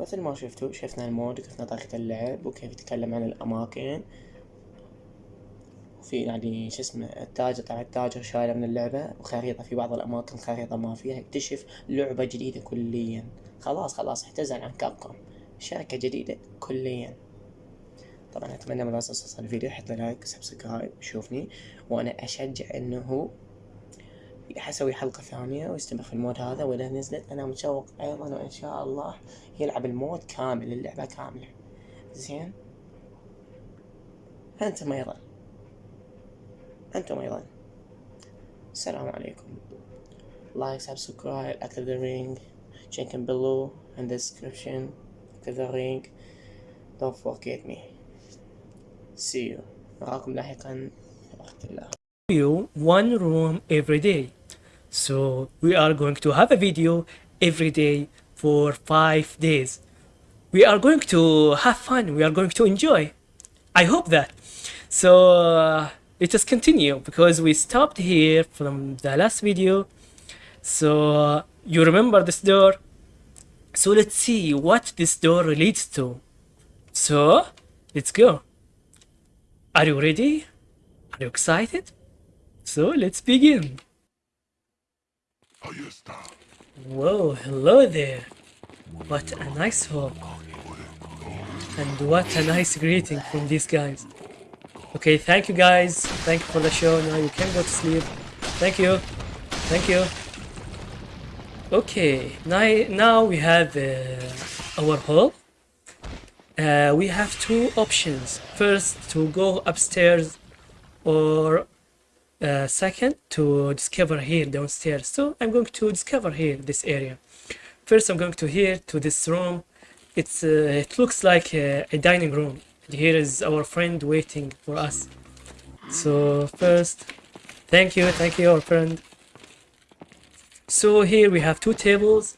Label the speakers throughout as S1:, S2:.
S1: مثل ما شفتوا شفنا المود وشفنا طريقة اللعب وكيف يتكلم عن الأماكن. وفي يعني شو اسمه التاجر طبعا التاجر شايله من اللعبة وخريطة في بعض الأماكن خريطة ما فيها اكتشف لعبة جديدة كليا. خلاص خلاص اعتزل عن كابكوم. شركة جديدة كليا. طبعا أتمنى من الناس الفيديو. لي لايك وسبسكرايب يشوفني وأنا أشجع حسوي حلقة ثانية ويستمر في المود هذا وإذا نزلت. أنا متشوق أيضا وإن شاء الله يلعب المود كامل اللعبة كاملة. زين؟ أنتم أيضا أنتم أيضا السلام عليكم. لايك سبسكرايب active the ring check in below in the description. active the ring don't forget me. See you. نراكم لاحقا. الله.
S2: You one room every day. So we are going to have a video every day for five days. We are going to have fun. We are going to enjoy. I hope that. So uh, let us continue because we stopped here from the last video. So uh, you remember this door? So let's see what this door leads to. So let's go. Are you ready? Are you excited? So let's begin. Whoa, hello there. What a nice hall. And what a nice greeting from these guys. Okay, thank you guys. Thank you for the show. Now you can go to sleep. Thank you. Thank you. Okay, now, now we have uh, our hall. Uh, we have two options. First, to go upstairs or uh, second to discover here downstairs. So i'm going to discover here this area. First i'm going to here to this room. It's uh, it looks like a, a dining room. And here is our friend waiting for us. So first thank you thank you our friend. So here we have two tables.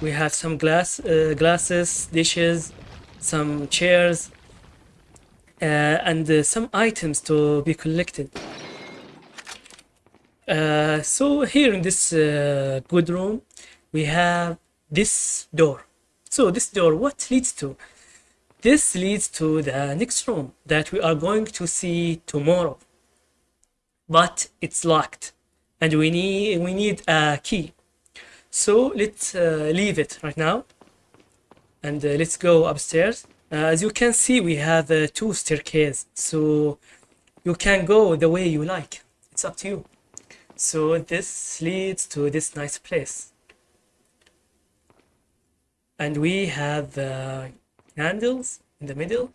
S2: We have some glass uh, glasses dishes some chairs uh, and uh, some items to be collected uh, so here in this uh, good room we have this door. So this door what leads to? This leads to the next room that we are going to see tomorrow. But it's locked and we need we need a key. So let's uh, leave it right now and uh, let's go upstairs. Uh, as you can see we have two staircases. So you can go the way you like. It's up to you so this leads to this nice place. And we have uh, candles in the middle.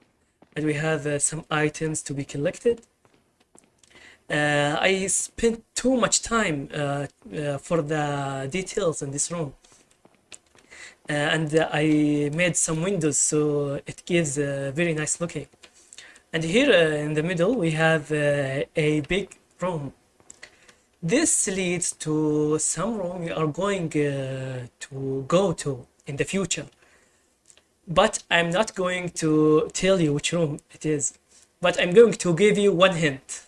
S2: And we have uh, some items to be collected. Uh, I spent too much time uh, uh, for the details in this room. Uh, and I made some windows so it gives a very nice looking. And here in the middle we have a big room this leads to some room we are going uh, to go to in the future. But i'm not going to tell you which room it is. But i'm going to give you one hint.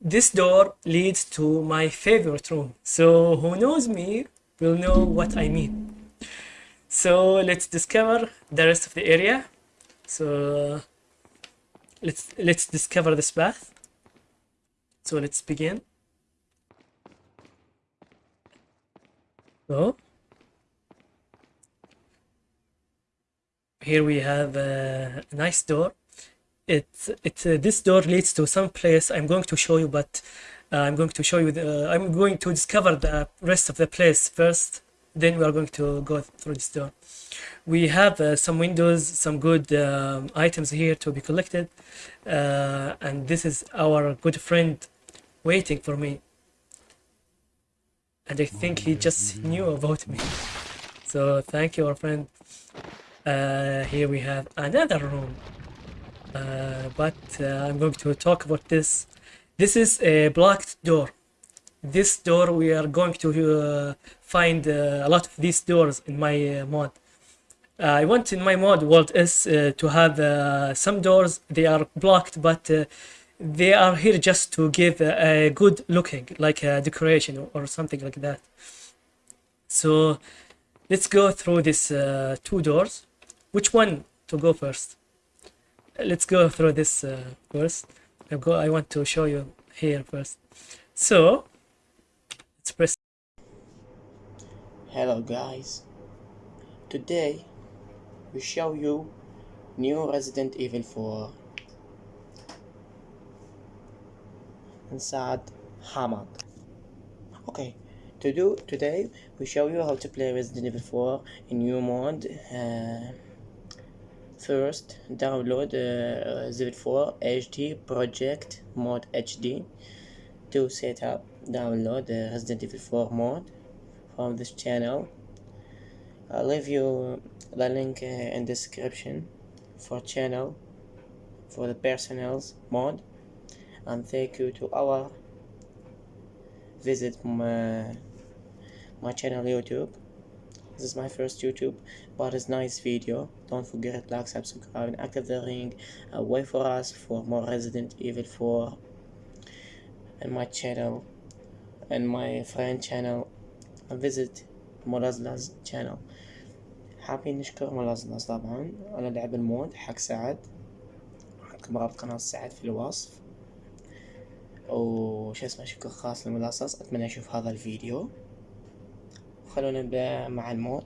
S2: This door leads to my favorite room. So who knows me will know what i mean. So let's discover the rest of the area. So let's let's discover this path. So let's begin So here we have a nice door. It's it's uh, this door leads to some place I'm going to show you, but uh, I'm going to show you the I'm going to discover the rest of the place first. Then we are going to go through this door. We have uh, some windows, some good um, items here to be collected, uh, and this is our good friend waiting for me and I think he just knew about me. So thank you, our friend. Uh, here we have another room, uh, but uh, I'm going to talk about this. This is a blocked door. This door we are going to uh, find uh, a lot of these doors in my uh, mod. I want in my mod world is to have some doors they are blocked, but they are here just to give a, good looking like a decoration or, or, something like that. So let's go through these uh, two doors. Which one to go first? Let's go through this uh, first. I go I want to show you here first. So let's press.
S1: Hello guys. Today we show you new Resident Evil 4 inside Hamad. Okay, to do today we show you how to play Resident Evil 4 in new mode. Uh, first, download uh, Resident Evil 4 HD Project Mod HD. To set up, download the Resident Evil 4 mod from this channel. I'll leave you the link uh, in description for channel for the personals mod and thank you to our visit my, my channel youtube this is my first youtube but it's nice video don't forget like subscribe and active the ring uh, wait for us for more resident evil 4 and my channel and my friend channel and visit ملزلز channel حابين نشكر ملزلز طبعا على لعب المود حق سعد عندكم رابط قناة سعد في الوصف وش اسمه شكر خاص لملصص أتمنى أشوف هذا الفيديو. خلونا نبدأ مع المود.